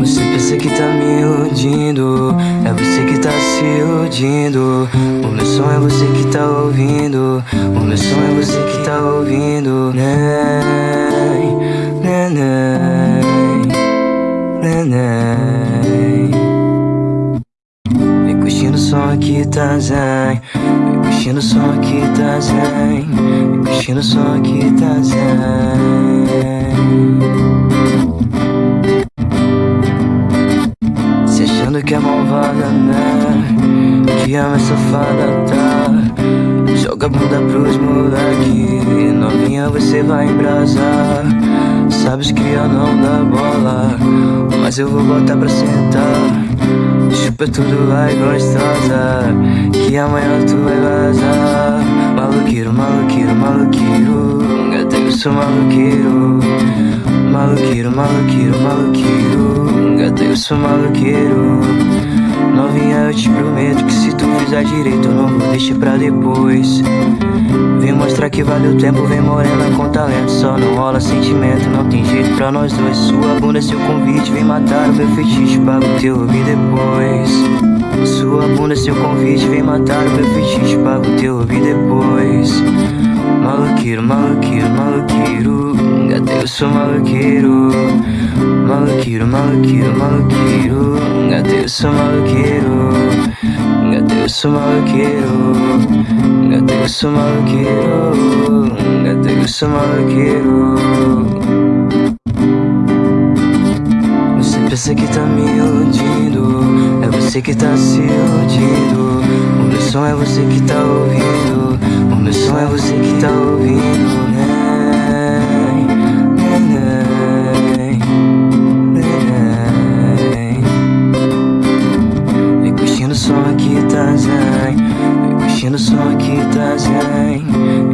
Você pensa que tá me iludindo É você que tá se iludindo O meu som é você que tá ouvindo O meu som é você que tá ouvindo. Neném, neném, neném. Vem curtindo o som aqui, tá zen Vem curtindo o som aqui, tá zen Vem curtindo o som aqui, tá zen Que ama essa safada, tá? Joga a bunda pros moleque. Novinha você vai embrasar. Sabes que eu não dá bola Mas eu vou botar pra sentar. Chupa tudo, vai gostosa Que amanhã tu vai vazar. Maluqueiro, maluqueiro, maluqueiro Gata, eu sou maluqueiro Maluqueiro, maluqueiro, maluqueiro Gata, eu sou maluqueiro Novinha, eu te prometo que se tu fizer direito Eu não vou deixar pra depois. Vem mostrar que vale o tempo, vem morena com talento. Só não rola sentimento, não tem jeito pra nós dois. Sua bunda é seu convite, vem matar o meu fetiche Pago teu ouvido depois. Sua bunda é seu convite, vem matar o meu fetiche Pago teu ouvido depois. Maluqueiro, maluqueiro, maluqueiro Gata, eu sou maluqueiro Maluqueiro, maluqueiro, maluqueiro sou maluqueiro sou maluqueiro sou maluqueiro sou maluqueiro Você pensa que tá me iludindo É você que tá se iludindo O meu som é você que tá ouvindo O meu som é você que tá ouvindo, né? Mexendo só aqui tá zen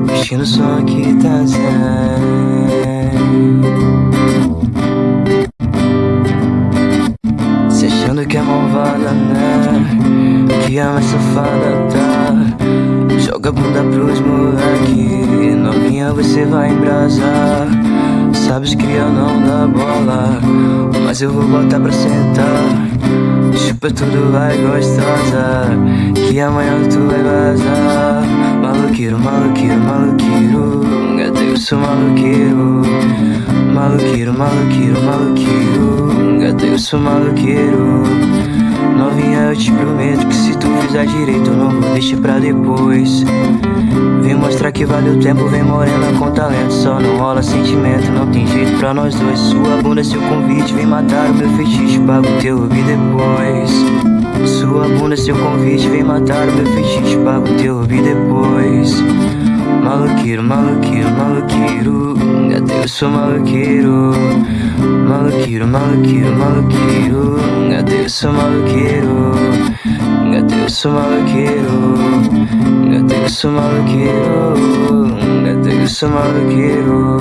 Mexendo só aqui tá zen Se achando que é malvada, né? Que ama safada, tá? Joga a bunda pros moleque Novinha você vai embrasar Sabes que eu não dá bola Mas eu vou botar pra sentar Chupa tudo, vai gostosa Que amanhã tu vai vazar Maluqueiro, maluqueiro, maluqueiro Gata, eu sou maluqueiro Maluqueiro, maluqueiro, maluqueiro Gata, eu sou maluqueiro Novinha, eu te prometo que se tu fizer direito não vou deixar pra depois. Vem mostrar que vale o tempo, vem morena com talento. Só não rola sentimento, não tem jeito pra nós dois. Sua bunda é seu convite, vem matar o meu fetiche. Pago teu ouvido depois. Sua bunda é seu convite, vem matar o meu fetiche. Pago teu ouvido depois. Maluqueiro, maluqueiro, maluqueiro Gata, eu sou maluqueiro Maluqueiro, maluqueiro, maluqueiro Gata, eu sou maluqueiro Gata, eu sou maluqueiro Gata, eu sou maluqueiro Gata, eu sou maluqueiro